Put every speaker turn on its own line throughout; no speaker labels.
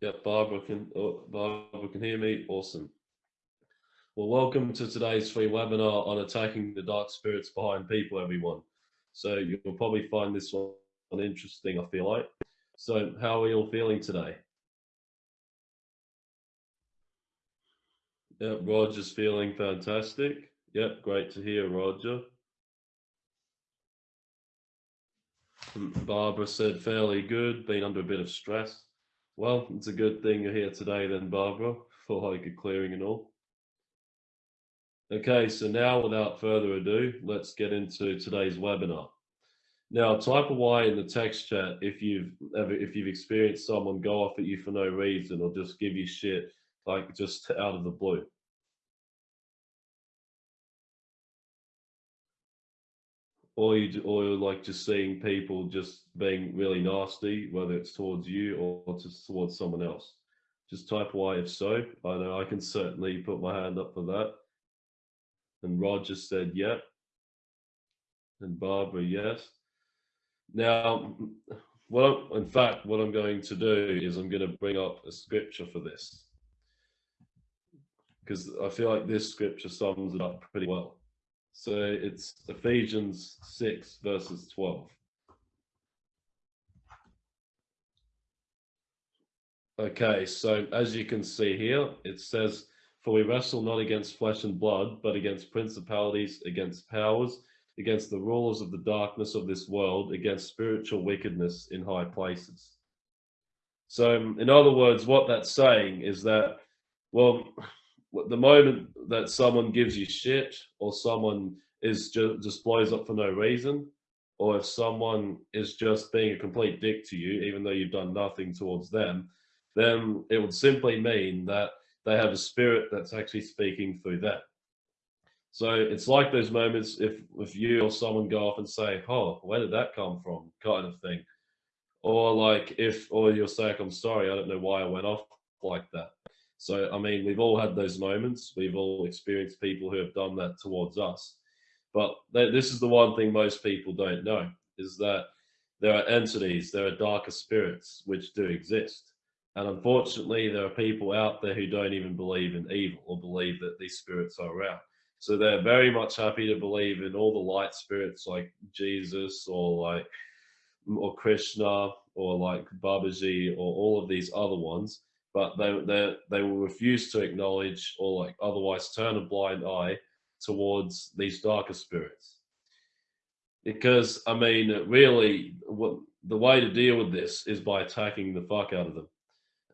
Yeah, Barbara can oh, Barbara can hear me. Awesome. Well, welcome to today's free webinar on attacking the dark spirits behind people, everyone. So you'll probably find this one interesting, I feel like. So how are you all feeling today? Yeah, Roger's feeling fantastic. Yep, great to hear, Roger. Hmm, Barbara said fairly good, been under a bit of stress. Well, it's a good thing you're here today then, Barbara, for like a clearing and all. Okay, so now without further ado, let's get into today's webinar. Now, type a Y in the text chat if you've ever if you've experienced someone go off at you for no reason or just give you shit like just out of the blue. Or you or like just seeing people just being really nasty, whether it's towards you or just towards someone else. Just type Y if so. I know I can certainly put my hand up for that. And Roger said, yeah. And Barbara, yes. Now, well, in fact, what I'm going to do is I'm going to bring up a scripture for this. Because I feel like this scripture sums it up pretty well. So it's Ephesians 6, verses 12. Okay, so as you can see here, it says, For we wrestle not against flesh and blood, but against principalities, against powers, against the rulers of the darkness of this world, against spiritual wickedness in high places. So, in other words, what that's saying is that, well, the moment that someone gives you shit or someone is just, just blows up for no reason, or if someone is just being a complete dick to you, even though you've done nothing towards them, then it would simply mean that they have a spirit that's actually speaking through them. So it's like those moments if if you or someone go off and say, "Oh, where did that come from?" kind of thing, or like if or you'll say, "I'm sorry, I don't know why I went off like that." So I mean, we've all had those moments. We've all experienced people who have done that towards us. But this is the one thing most people don't know is that there are entities, there are darker spirits which do exist. And unfortunately, there are people out there who don't even believe in evil or believe that these spirits are around. So they're very much happy to believe in all the light spirits like Jesus or like or Krishna or like Babaji or all of these other ones, but they they they will refuse to acknowledge or like otherwise turn a blind eye towards these darker spirits. Because I mean, really, what the way to deal with this is by attacking the fuck out of them.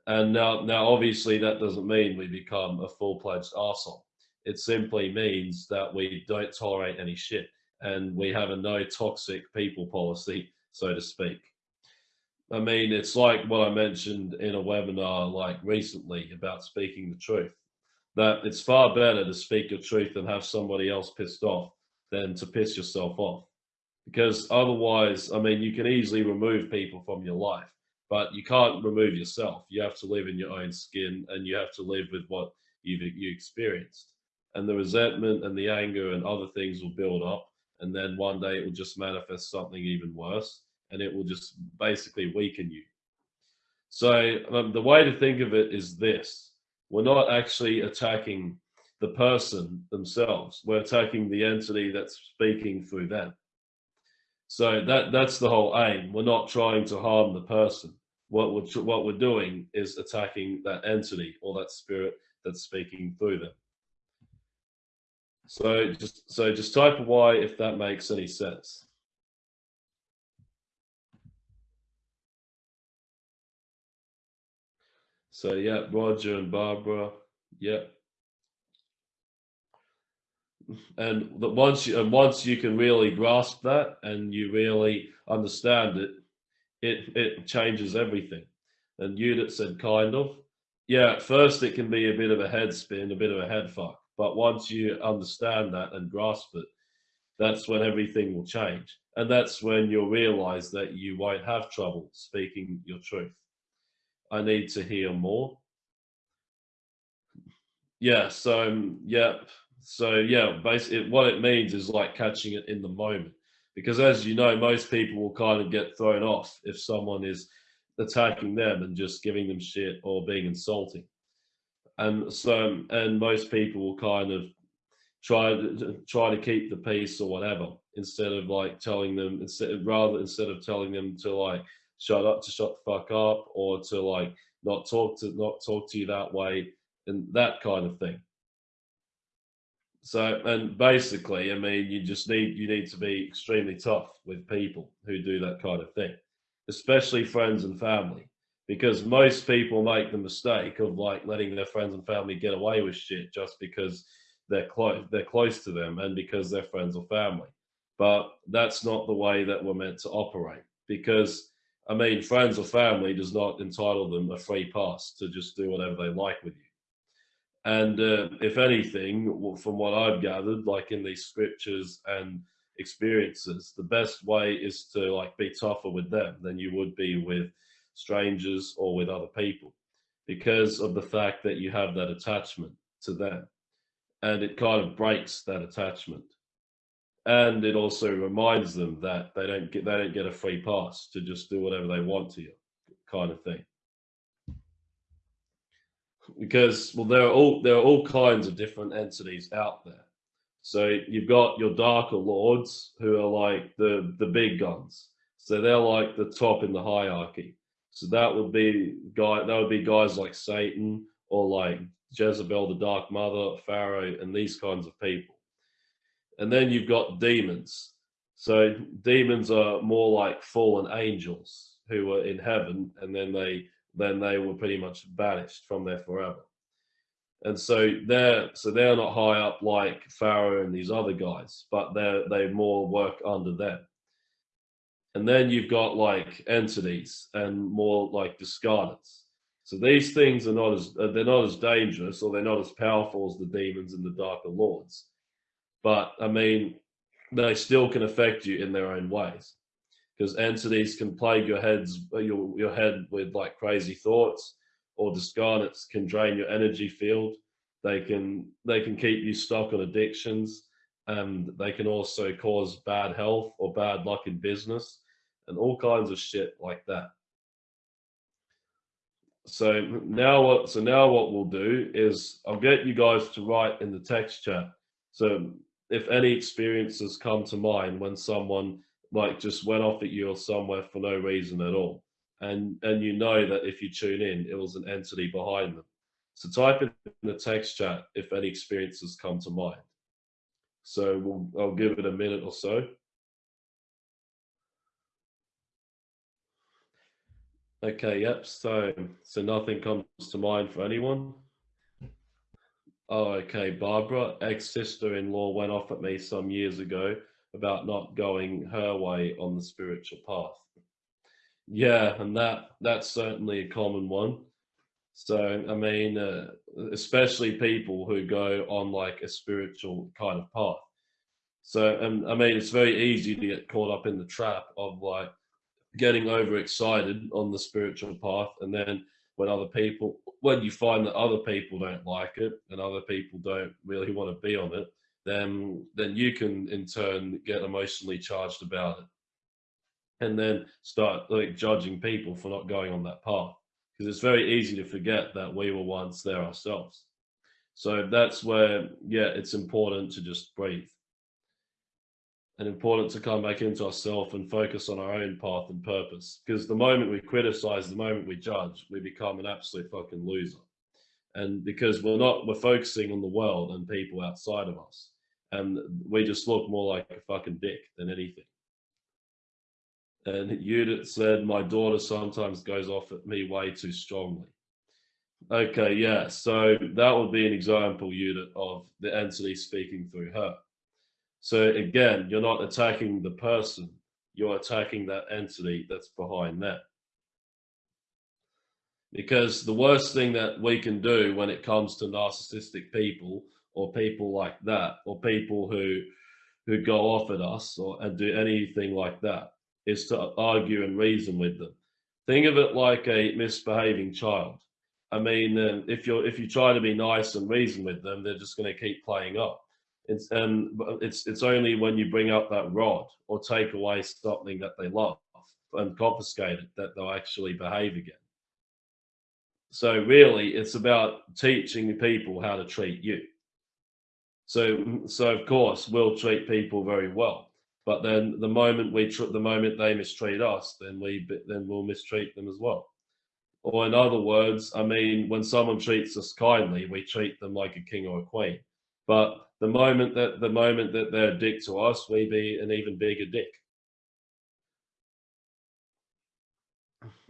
And now, now obviously, that doesn't mean we become a full-fledged arsehole it simply means that we don't tolerate any shit and we have a no toxic people policy, so to speak. I mean, it's like what I mentioned in a webinar like recently about speaking the truth, that it's far better to speak your truth and have somebody else pissed off than to piss yourself off. Because otherwise, I mean, you can easily remove people from your life, but you can't remove yourself. You have to live in your own skin and you have to live with what you've you experienced and the resentment and the anger and other things will build up and then one day it will just manifest something even worse and it will just basically weaken you. So um, the way to think of it is this. We're not actually attacking the person themselves. We're attacking the entity that's speaking through them. So that that's the whole aim. We're not trying to harm the person. What we're what we're doing is attacking that entity or that spirit that's speaking through them. So just so just type a Y if that makes any sense. So yeah, Roger and Barbara, yeah. And that once you and once you can really grasp that and you really understand it, it it changes everything. And that said kind of, yeah, at first it can be a bit of a head spin, a bit of a head fuck. But once you understand that and grasp it, that's when everything will change. And that's when you'll realize that you won't have trouble speaking your truth. I need to hear more. Yeah, so um, yeah, so yeah, basically what it means is like catching it in the moment. Because as you know, most people will kind of get thrown off if someone is attacking them and just giving them shit or being insulting. And so, um, and most people will kind of try to try to keep the peace or whatever instead of like telling them instead rather instead of telling them to like shut up to shut the fuck up or to like not talk to not talk to you that way and that kind of thing. So and basically i mean you just need you need to be extremely tough with people who do that kind of thing especially friends and family because most people make the mistake of like letting their friends and family get away with shit just because they're close they're close to them and because they're friends or family. But that's not the way that we're meant to operate because I mean, friends or family does not entitle them a free pass to just do whatever they like with you. And uh, if anything, from what I've gathered, like in these scriptures and experiences, the best way is to like be tougher with them than you would be with strangers or with other people because of the fact that you have that attachment to them and it kind of breaks that attachment and it also reminds them that they don't get they don't get a free pass to just do whatever they want to you kind of thing. Because well there are all there are all kinds of different entities out there. So you've got your darker lords who are like the the big guns. So they're like the top in the hierarchy. So that would be guy that would be guys like satan or like jezebel the dark mother pharaoh and these kinds of people and then you've got demons. So demons are more like fallen angels who were in heaven, and then they then they were pretty much banished from there forever. And so they're so they're not high up like Pharaoh and these other guys, but they they more work under them. And then you've got like entities and more like discarnates. So these things are not as they're not as dangerous or they're not as powerful as the demons and the darker lords but I mean, they still can affect you in their own ways because entities can plague your heads, uh, your, your head with like crazy thoughts or discarnates can drain your energy field. They can, they can keep you stuck on addictions and they can also cause bad health or bad luck in business and all kinds of shit like that. So now what, so now what we'll do is I'll get you guys to write in the text chat. So if any experiences come to mind when someone like just went off at you or somewhere for no reason at all and and you know that if you tune in it was an entity behind them. So type in the text chat if any experiences come to mind. So we'll i'll give it a minute or so. Okay yep so so nothing comes to mind for anyone Oh, okay. Barbara, ex sister in law, went off at me some years ago about not going her way on the spiritual path. Yeah, and that that's certainly a common one. So, I mean, uh, especially people who go on like a spiritual kind of path. So, and I mean, it's very easy to get caught up in the trap of like getting overexcited on the spiritual path and then when other people when you find that other people don't like it and other people don't really want to be on it then then you can in turn get emotionally charged about it. And then start like judging people for not going on that path because it's very easy to forget that we were once there ourselves. So that's where yeah it's important to just breathe and important to come back into ourselves and focus on our own path and purpose. Because the moment we criticize, the moment we judge, we become an absolute fucking loser. And because we're not, we're focusing on the world and people outside of us. And we just look more like a fucking dick than anything. And Judith said, my daughter sometimes goes off at me way too strongly. Okay, yeah. So that would be an example, Judith, of the entity speaking through her. So again, you're not attacking the person, you're attacking that entity that's behind that. Because the worst thing that we can do when it comes to narcissistic people or people like that, or people who who go off at us or and do anything like that, is to argue and reason with them. Think of it like a misbehaving child. I mean, um, if you're if you try to be nice and reason with them, they're just going to keep playing up. It's um, it's it's only when you bring up that rod or take away something that they love and confiscate it that they'll actually behave again. So really, it's about teaching people how to treat you. So, so of course, we'll treat people very well, but then the moment we, the moment they mistreat us, then we, then we'll mistreat them as well. Or in other words, I mean, when someone treats us kindly, we treat them like a king or a queen. But the moment that the moment that they're a dick to us, we be an even bigger dick.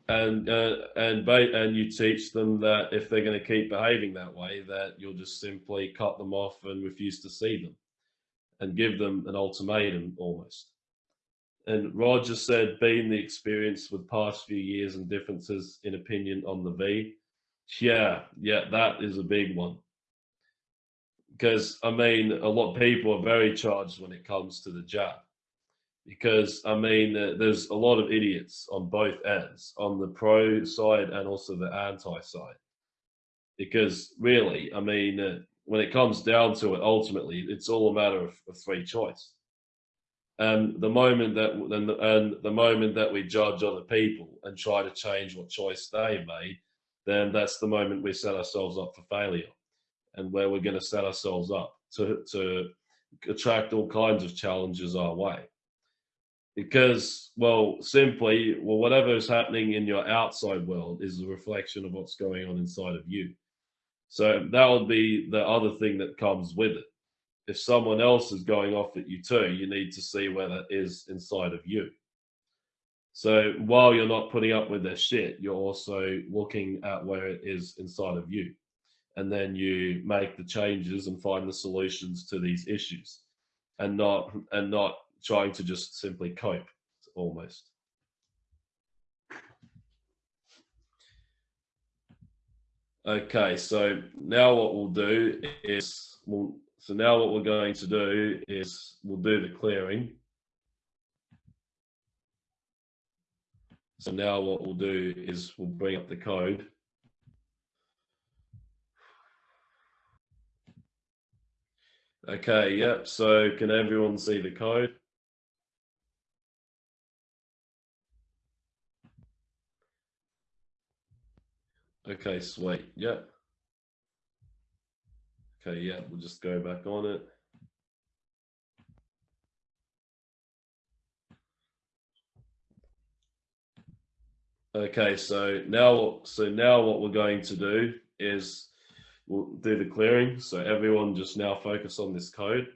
and uh, and and you teach them that if they're going to keep behaving that way, that you'll just simply cut them off and refuse to see them, and give them an ultimatum almost. And Roger said, being the experience with past few years and differences in opinion on the V, yeah, yeah, that is a big one. Because I mean, a lot of people are very charged when it comes to the jab because I mean, uh, there's a lot of idiots on both ends, on the pro side and also the anti side. Because really, I mean, uh, when it comes down to it, ultimately, it's all a matter of, of free choice. And the moment that and the, and the moment that we judge other people and try to change what choice they made, then that's the moment we set ourselves up for failure, and where we're going to set ourselves up to to attract all kinds of challenges our way. Because well simply well whatever is happening in your outside world is a reflection of what's going on inside of you. So that would be the other thing that comes with it. If someone else is going off at you too you need to see where that is inside of you. So while you're not putting up with their shit you're also looking at where it is inside of you and then you make the changes and find the solutions to these issues and not and not trying to just simply cope almost. Okay, so now what we'll do is, we'll, so now what we're going to do is we'll do the clearing. So now what we'll do is we'll bring up the code. Okay, yep, so can everyone see the code? Okay, sweet. Yep. Okay, yeah, we'll just go back on it. Okay, so now, so now what we're going to do is we'll do the clearing. So everyone just now focus on this code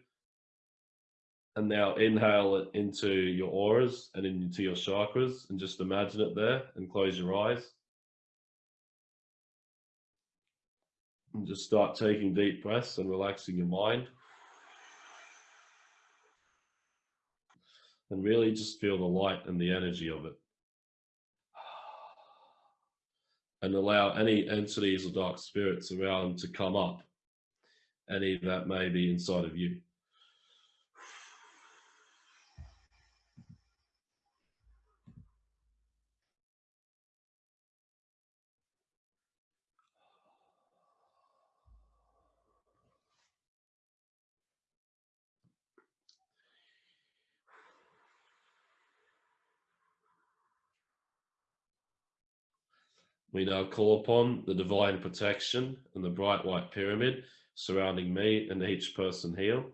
and now inhale it into your auras and into your chakras and just imagine it there and close your eyes. And just start taking deep breaths and relaxing your mind. And really just feel the light and the energy of it. And allow any entities or dark spirits around to come up, any that may be inside of you. We now call upon the divine protection and the bright white pyramid surrounding me and each person here.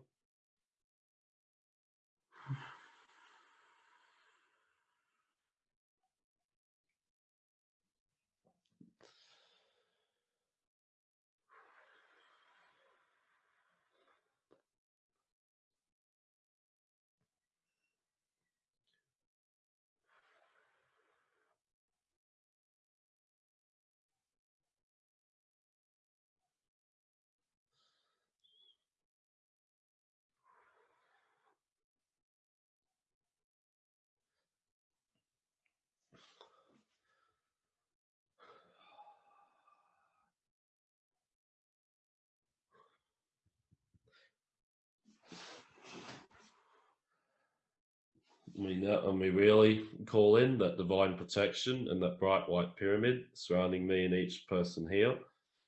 We know, and we really call in that divine protection and that bright white pyramid surrounding me and each person here.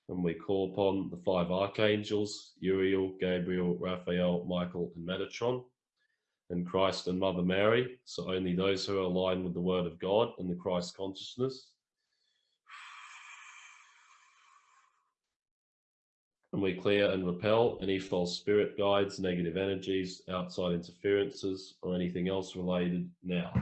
And we call upon the five archangels, Uriel, Gabriel, Raphael, Michael, and Metatron. and Christ and Mother Mary. So only those who are aligned with the Word of God and the Christ consciousness. And we clear and repel any false spirit guides, negative energies, outside interferences, or anything else related now.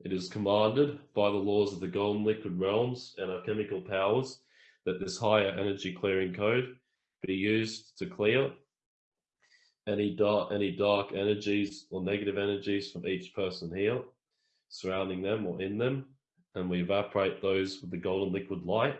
It is commanded by the laws of the golden liquid realms and our chemical powers that this higher energy clearing code be used to clear any dark any dark energies or negative energies from each person here surrounding them or in them and we evaporate those with the golden liquid light.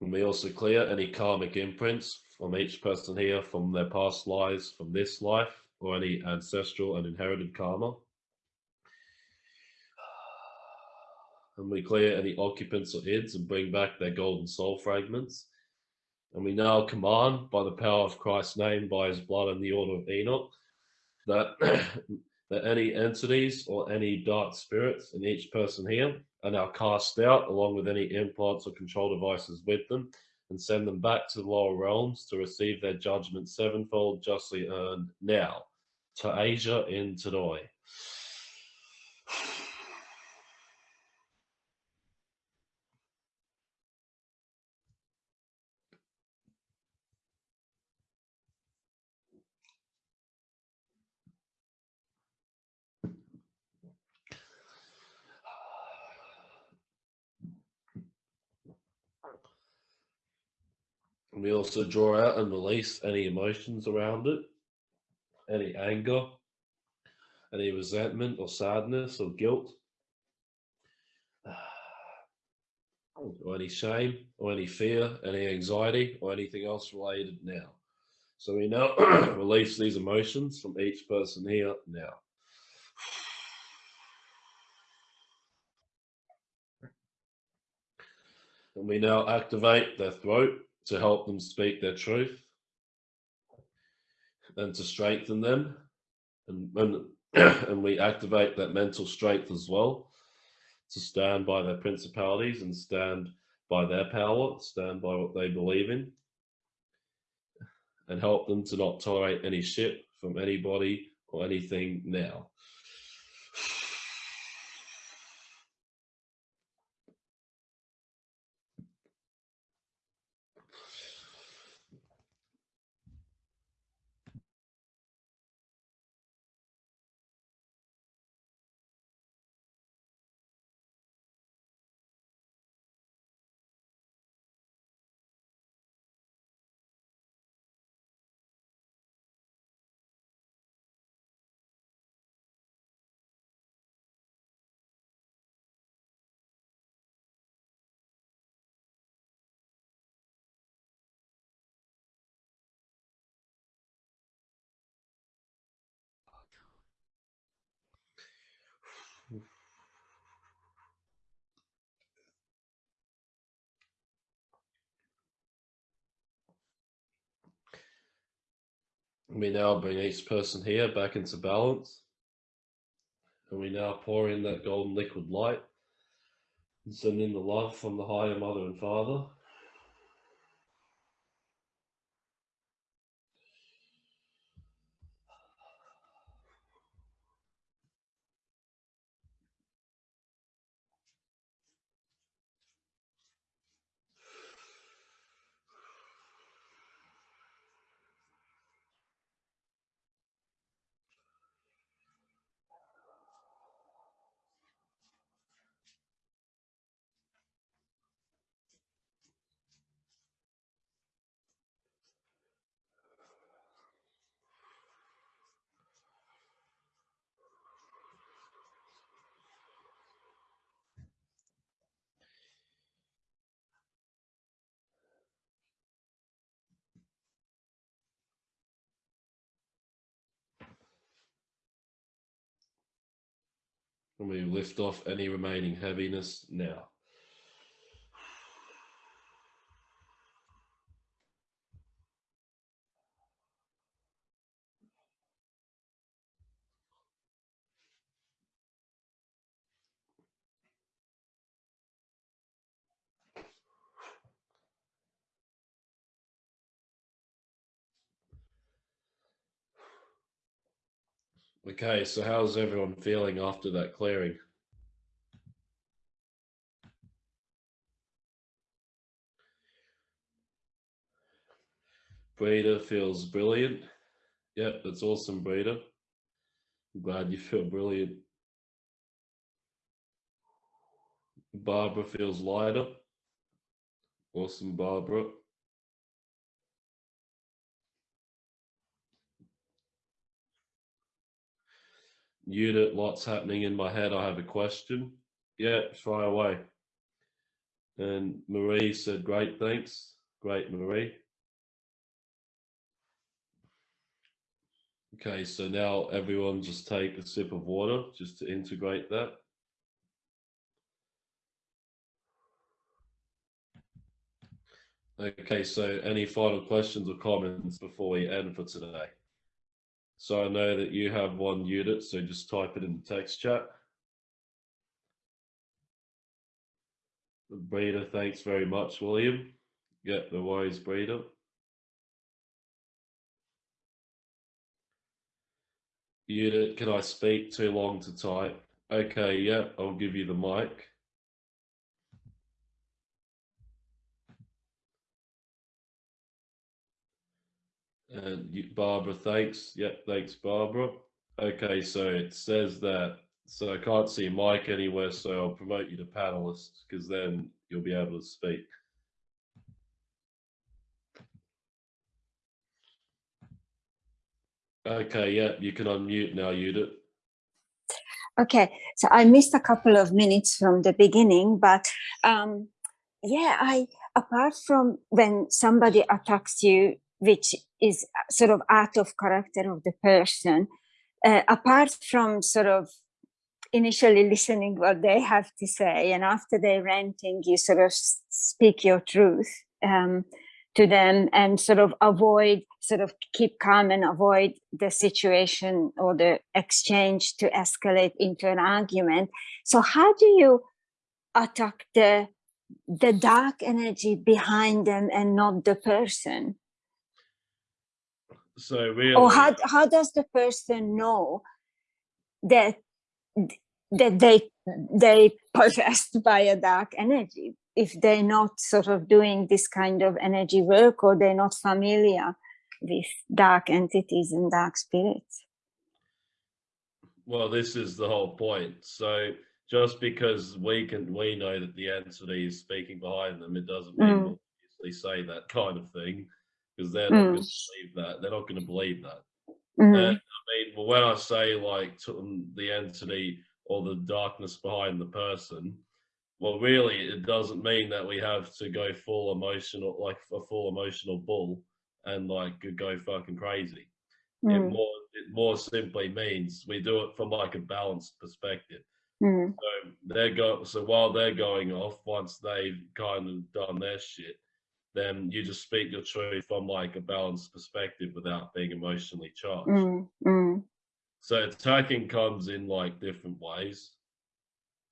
And we also clear any karmic imprints from each person here, from their past lives, from this life, or any ancestral and inherited karma. And we clear any occupants or ids and bring back their golden soul fragments. And we now command by the power of Christ's name, by his blood and the order of Enoch, that, that any entities or any dark spirits in each person here are now cast out along with any implants or control devices with them and send them back to the lower realms to receive their judgment sevenfold justly earned now to Asia in Tadoi. We also draw out and release any emotions around it, any anger, any resentment or sadness or guilt, or any shame or any fear, any anxiety or anything else related now. So we now release these emotions from each person here now. And we now activate their throat to help them speak their truth and to strengthen them. And, and, and we activate that mental strength as well to stand by their principalities and stand by their power, stand by what they believe in, and help them to not tolerate any shit from anybody or anything now. We now bring each person here back into balance. And we now pour in that golden liquid light and send in the love from the higher mother and father. And we lift off any remaining heaviness now. Okay, so how's everyone feeling after that clearing? Breeder feels brilliant. Yep, that's awesome, Breeder. I'm glad you feel brilliant. Barbara feels lighter. Awesome, Barbara. Unit, lots happening in my head. I have a question. Yeah, try away. And Marie said, great, thanks. Great, Marie. Okay, so now everyone just take a sip of water just to integrate that. Okay, so any final questions or comments before we end for today? So I know that you have one unit, so just type it in the text chat. Breeder, thanks very much, William. Yeah, the wise breeder. Unit, can I speak too long to type? Okay, yeah, I'll give you the mic. Barbara, thanks. Yep, thanks, Barbara. Okay, so it says that, so I can't see Mike anywhere, so I'll promote you to panelist because then you'll be able to speak. Okay, yeah, you can unmute now, Judith.
Okay, so I missed a couple of minutes from the beginning, but um, yeah, I apart from when somebody attacks you, which is sort of out of character of the person, uh, apart from sort of initially listening what they have to say, and after they're ranting, you sort of speak your truth. Um, to them and sort of avoid, sort of keep calm and avoid the situation or the exchange to escalate into an argument. So how do you attack the the dark energy behind them and not the person?
So really,
or how how does the person know that that they they possessed by a dark energy if they're not sort of doing this kind of energy work or they're not familiar with dark entities and dark spirits.
Well, this is the whole point. So just because we can we know that the entity is speaking behind them, it doesn't mean mm. say that kind of thing because they're not mm. going to believe that. They're not going to believe that. Mm. I mean, well, when I say like the entity or the darkness behind the person, well, really, it doesn't mean that we have to go full emotional, like a full emotional bull, and like go fucking crazy. Mm. It more it more simply means we do it from like a balanced perspective. Mm. So they're go so while they're going off, once they've kind of done their shit, then you just speak your truth from like a balanced perspective without being emotionally charged. Mm. mm. So attacking comes in like different ways.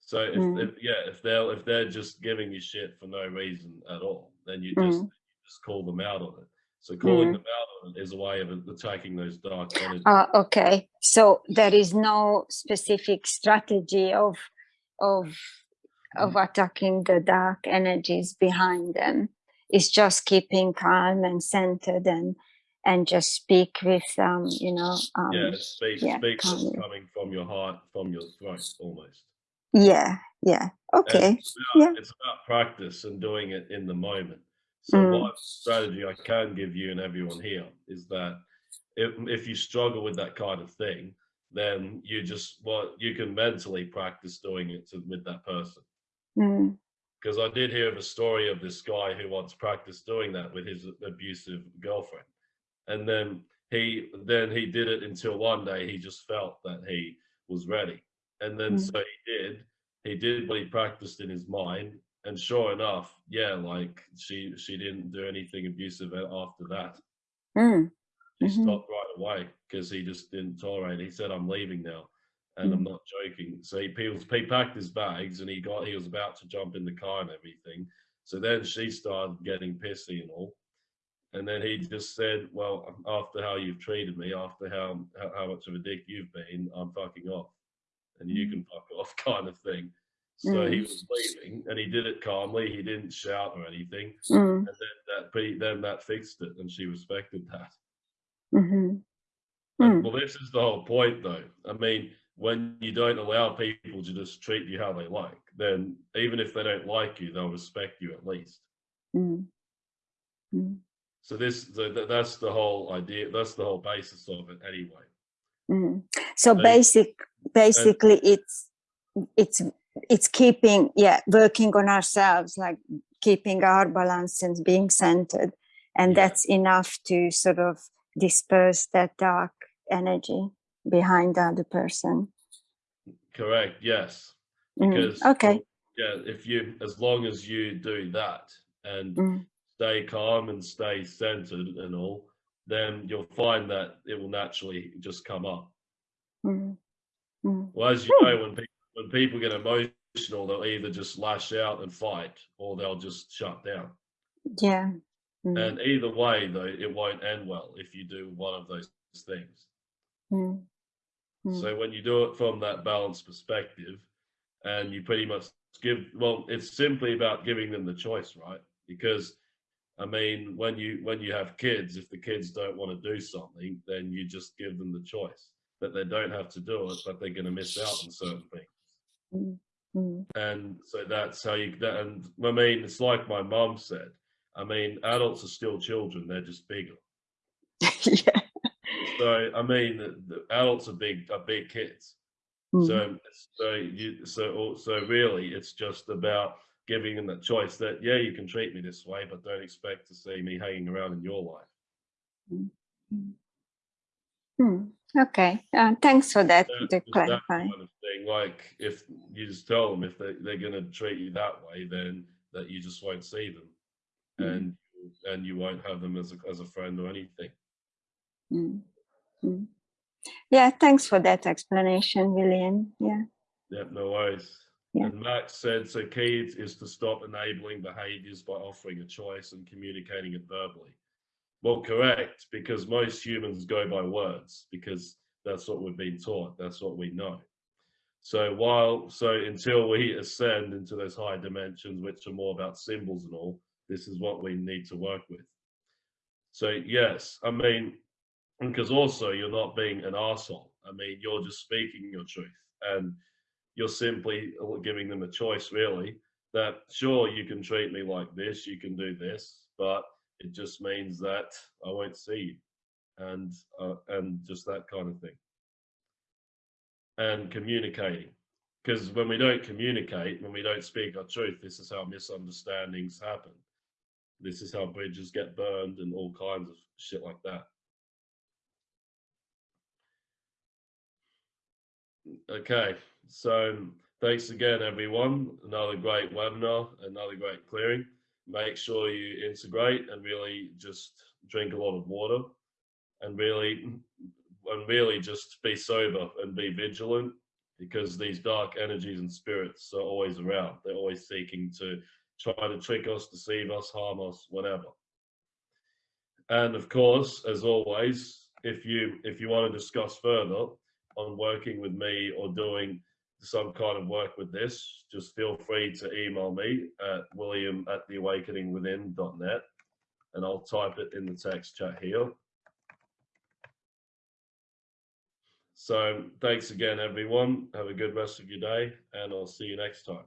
So if, mm. if, yeah, if they're if they're just giving you shit for no reason at all, then you just mm. you just call them out on it. So calling mm. them out on it is a way of attacking those dark energies.
Uh, okay, so there is no specific strategy of of of mm. attacking the dark energies behind them. It's just keeping calm and centered and and just speak with um you know um,
yeah speak yeah, speak coming from your heart from your throat almost
yeah, yeah. Okay.
It's about, yeah. it's about practice and doing it in the moment. So mm. what strategy I can give you and everyone here is that if, if you struggle with that kind of thing, then you just well you can mentally practice doing it to, with that person. Because. I did hear of a story of this guy who once practiced doing that with his abusive girlfriend, and then he then he did it until one day he just felt that he was ready And then
Mm.
so he did. He did what he practiced in his mind, and sure enough, yeah, like she she didn't do anything abusive after that.
Mm.
He
Mhm.
stopped right away because he just didn't tolerate. it. He said, "I'm leaving now," and I'm
Mm.
not joking. So he, he was he packed his bags and he got he was about to jump in the car and everything. So then she started getting pissy and all. And then he just said, "Well, after how you've treated me, after how how, much of a dick you've been, I'm fucking off, and you
Mm.
can fuck off," kind of thing. So he
Mm.
was leaving, and he did it calmly. He didn't shout or anything,
Mm.
and then that then that fixed it, and she respected that.
Mhm.
But-
Mm.
Well, this is the whole point, though. I mean, when you don't allow people to just treat you how they like, then even if they don't like you, they'll respect you at least.
Mm. Mm.
So this, so th- that's the whole idea. That's the whole basis of it, anyway.
Mm. So
So-
basic, basically, it's it's it's keeping yeah working on ourselves, like keeping our balance and being centered, and
Yeah.
that's enough to sort of disperse that dark energy behind the other person.
Correct. Yes.
Mm. Okay.
yeah, if you, as long as you do that and
Mm.
stay calm and stay centered and all, then you'll find that it will naturally just come up.
Mm. Mm.
Well, as you
Hmm.
know, when people when people get emotional, they'll either just lash out and fight, or they'll just shut down.
Yeah. Mm.
And either way, though, it won't end well if you do one of those things.
Mm. Mm.
So when you do it from that balanced perspective, and you pretty much give, well, it's simply about giving them the choice, right? Because I mean, when you when you have kids, if the kids don't want to do something, then you just give them the choice that they don't have to do it, but they're going to miss out on certain things.
Mm. Mm.
and so that's how you that, and i mean it's like my mom said i mean adults are still children they're just bigger
yeah.
So i mean the, the adults are big are big kids
Mm.
so so you so so really it's just about giving them the choice that yeah you can treat me this way but don't expect to see me hanging around in your life
Mm. Okay. Uh, thanks for that.
So
To
that kind of thing like if you just tell them if they, they're going to treat you that way then that you just won't see them
Mm.
and and you won't have them as a, as a friend or anything
Mm. Mm. Yeah, thanks for that explanation, William. Yeah.
Yeah, no worries.
Yeah.
And Max said, so key is to stop enabling behaviors by offering a choice and communicating it verbally. Well, correct, because most humans go by words because that's what we've been taught. That's what we know. So while, so until we ascend into those higher dimensions, which are more about symbols and all, this is what we need to work with. So yes, I mean, because also you're not being an asshole. I mean, you're just speaking your truth and you're simply giving them a choice really that sure you can treat me like this you can do this but it just means that i won't see you and uh, and just that kind of thing. And communicating because when we don't communicate when we don't speak our truth this is how misunderstandings happen. This is how bridges get burned and all kinds of shit like that Okay, so thanks again, everyone. Another great webinar, another great clearing. Make sure you integrate and really just drink a lot of water and really, and really just be sober and be vigilant because these dark energies and spirits are always around. They're always seeking to try to trick us, deceive us, harm us, whatever. And of course, as always, if you if you want to discuss further, on working with me or doing some kind of work with this, just feel free to email me at william at theawakeningwithin.net and I'll type it in the text chat here. So thanks again, everyone. Have a good rest of your day and I'll see you next time.